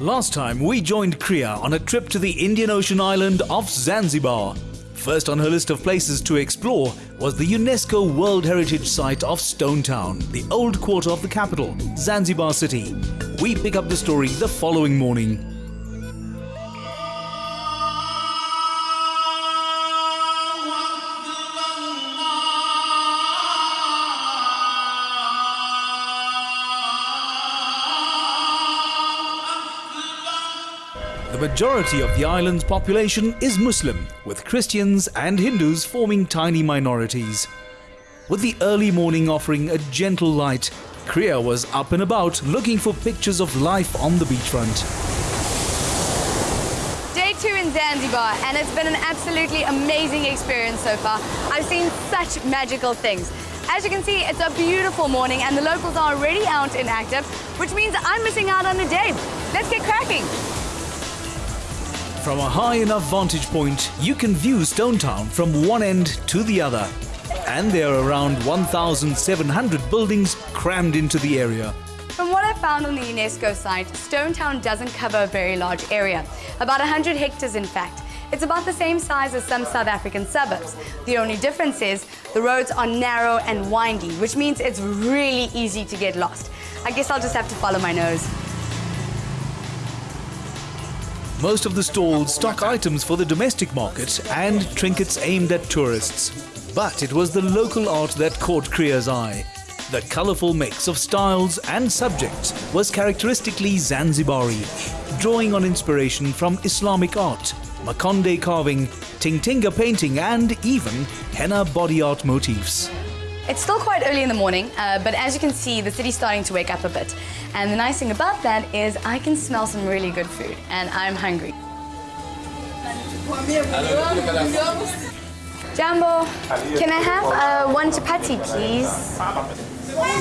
Last time we joined Kriya on a trip to the Indian Ocean island of Zanzibar. First on her list of places to explore was the UNESCO World Heritage Site of Stone Town, the old quarter of the capital, Zanzibar City. We pick up the story the following morning. The majority of the island's population is Muslim, with Christians and Hindus forming tiny minorities. With the early morning offering a gentle light, Kriya was up and about looking for pictures of life on the beachfront. Day two in Zanzibar, and it's been an absolutely amazing experience so far. I've seen such magical things. As you can see, it's a beautiful morning and the locals are already out and active, which means I'm missing out on a day. Let's get cracking. From a high enough vantage point, you can view Stone Town from one end to the other. And there are around 1,700 buildings crammed into the area. From what I found on the UNESCO site, Stone Town doesn't cover a very large area, about 100 hectares in fact. It's about the same size as some South African suburbs. The only difference is the roads are narrow and windy, which means it's really easy to get lost. I guess I'll just have to follow my nose. Most of the stalls stock items for the domestic market and trinkets aimed at tourists. But it was the local art that caught Kriya's eye. The colourful mix of styles and subjects was characteristically Zanzibari, drawing on inspiration from Islamic art, Makonde carving, Tingatinga painting and even henna body art motifs. It's still quite early in the morning, uh, but as you can see, the city's starting to wake up a bit. And the nice thing about that is I can smell some really good food, and I'm hungry. Jambo, can I have uh, one chapati, please?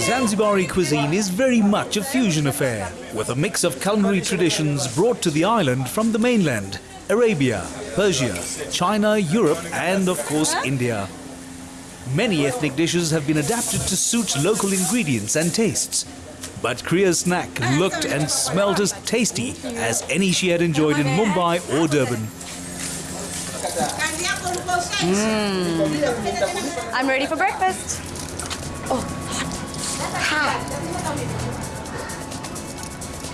Zanzibari cuisine is very much a fusion affair, with a mix of culinary traditions brought to the island from the mainland, Arabia, Persia, China, Europe and of course India. Many ethnic dishes have been adapted to suit local ingredients and tastes. But Kriya's snack looked and smelled as tasty as any she had enjoyed in Mumbai or Durban. Mm. I'm ready for breakfast. Oh, hot.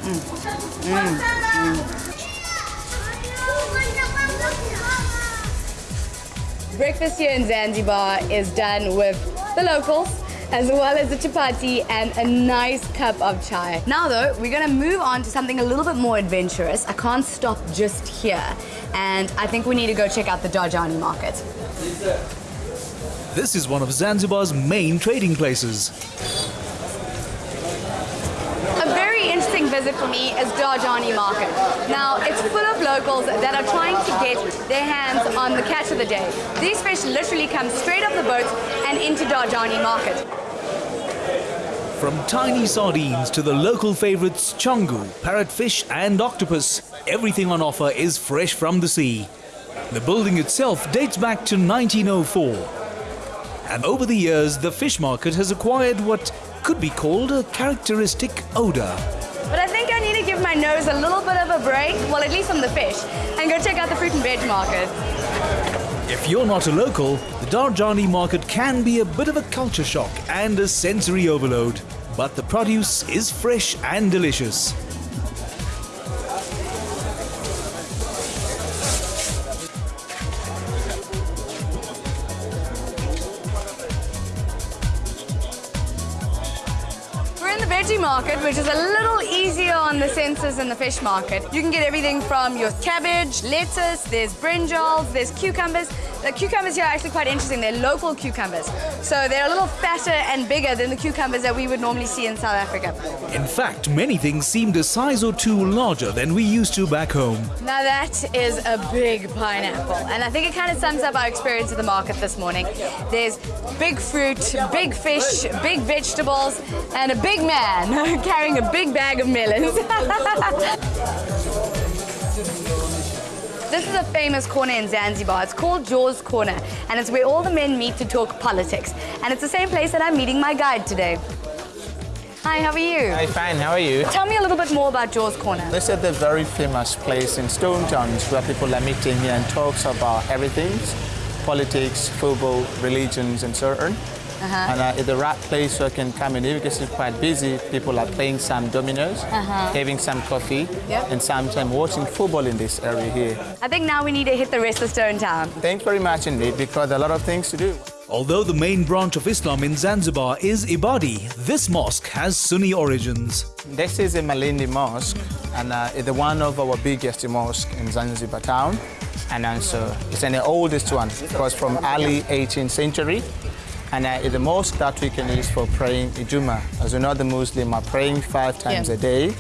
Mm. Mm. Breakfast here in Zanzibar is done with the locals as well as the chapati and a nice cup of chai. Now though, we're gonna move on to something a little bit more adventurous. I can't stop just here. And I think we need to go check out the Darajani market. This is one of Zanzibar's main trading places. Visit for me is Darajani Market. Now, it's full of locals that are trying to get their hands on the catch of the day. These fish literally come straight off the boat and into Darajani Market. From tiny sardines to the local favorites chongu, parrotfish and octopus, everything on offer is fresh from the sea. The building itself dates back to 1904. And over the years, the fish market has acquired what could be called a characteristic odor. My nose a little bit of a break, well, at least from the fish, and go check out the fruit and veg market. If you're not a local, the Darajani market can be a bit of a culture shock and a sensory overload. But the produce is fresh and delicious. We're in the veggie market, which is a little easier on the senses in the fish market. You can get everything from your cabbage, lettuce, there's brinjals, there's cucumbers, the cucumbers here are actually quite interesting. They're local cucumbers. So they're a little fatter and bigger than the cucumbers that we would normally see in South Africa. In fact, many things seemed a size or two larger than we used to back home. Now that is a big pineapple. And I think it kind of sums up our experience at the market this morning. There's big fruit, big fish, big vegetables, and a big man carrying a big bag of melons. This is a famous corner in Zanzibar. It's called Jaws Corner, and it's where all the men meet to talk politics. And it's the same place that I'm meeting my guide today. Hi, how are you? Hi, fine. How are you? Tell me a little bit more about Jaws Corner. This is the very famous place in Stone Towns where people are meeting here and talks about everything, politics, football, religions, and so on. Uh-huh. And uh, it's the right place where I can come in here because it's quite busy. People are playing some dominoes, having some coffee. Yep. and sometimes watching football in this area here. I think now we need to hit the rest of Stone Town. Thanks very much indeed because there are a lot of things to do. Although the main branch of Islam in Zanzibar is Ibadi, this mosque has Sunni origins. This is a Malindi Mosque, and uh, it's the one of our biggest mosque in Zanzibar town. And also, it's an oldest one, because from early 18th century. And uh, it's the mosque that we can use for praying Ijuma. As you know, the Muslim are praying five times Yeah. a day,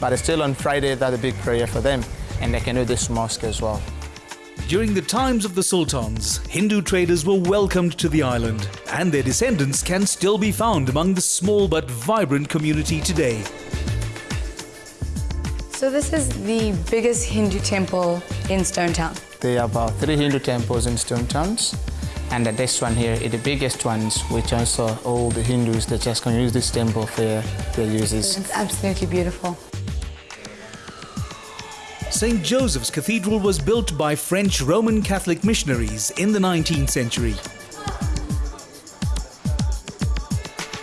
but still on Friday, that's a big prayer for them. And they can do this mosque as well. During the times of the sultans, Hindu traders were welcomed to the island, and their descendants can still be found among the small but vibrant community today. So this is the biggest Hindu temple in Stone Town. There are about three Hindu temples in Stone Towns. And uh, this one here is the biggest ones, which also all the Hindus that just can use this temple for their uses. It's absolutely beautiful. St. Joseph's Cathedral was built by French Roman Catholic missionaries in the 19th century.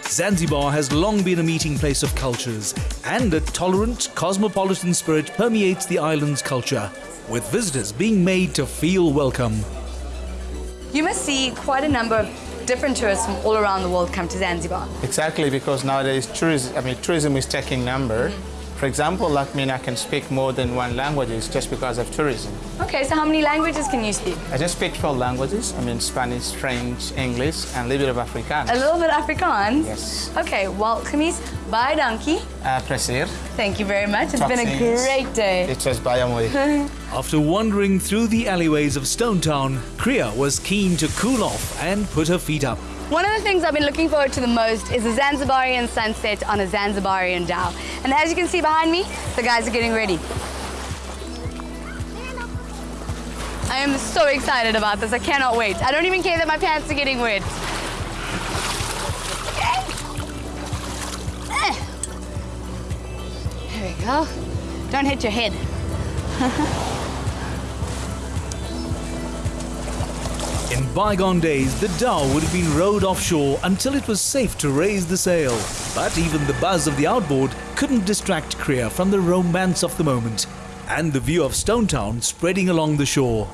Zanzibar has long been a meeting place of cultures, and a tolerant, cosmopolitan spirit permeates the island's culture, with visitors being made to feel welcome. You must see quite a number of different tourists from all around the world come to Zanzibar. Exactly, because nowadays tourism, I mean, tourism is taking number. Mm. For example, like me, I can speak more than one languages just because of tourism. Okay, so how many languages can you speak? I just speak 12 languages. I mean, Spanish, French, English, and a little bit of Afrikaans. A little bit Afrikaans? Yes. Okay, well, Khamis, bye donkey. Uh, plezier. Thank you very much. It's Tot been a ziens. great day. It was baie mooi. After wandering through the alleyways of Stone Town, Kriya was keen to cool off and put her feet up. One of the things I've been looking forward to the most is a Zanzibarian sunset on a Zanzibarian dhow. And as you can see behind me, the guys are getting ready. I am so excited about this. I cannot wait. I don't even care that my pants are getting wet. Eh. There we go. Don't hit your head. bygone days, the dhow would have been rowed offshore until it was safe to raise the sail. But even the buzz of the outboard couldn't distract Kriya from the romance of the moment and the view of Stone Town spreading along the shore.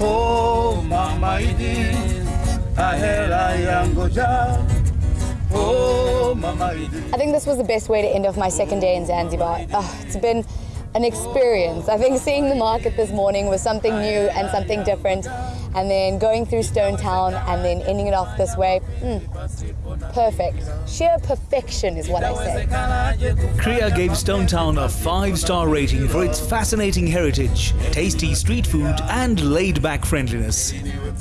Oh, Mama yangoja. Oh. I think this was the best way to end off my second day in Zanzibar. Oh, it's been an experience. I think seeing the market this morning was something new and something different. And then going through Stone Town and then ending it off this way, mm, perfect. Sheer perfection is what I say. Kriya gave Stone Town a five star rating for its fascinating heritage, tasty street food, and laid back friendliness.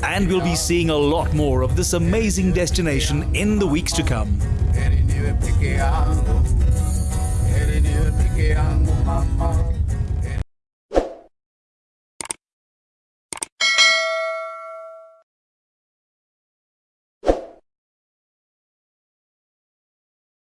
And we'll be seeing a lot more of this amazing destination in the weeks to come. Heri niwe